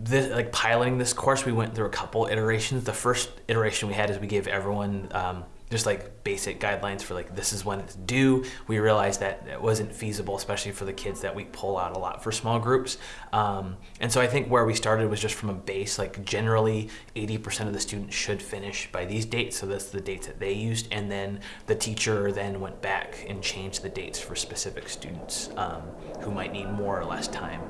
this, like piloting this course, we went through a couple iterations. The first iteration we had is we gave everyone um, just like basic guidelines for like this is when it's due. We realized that it wasn't feasible, especially for the kids that we pull out a lot for small groups. Um, and so I think where we started was just from a base, like generally 80% of the students should finish by these dates. So that's the dates that they used. And then the teacher then went back and changed the dates for specific students um, who might need more or less time.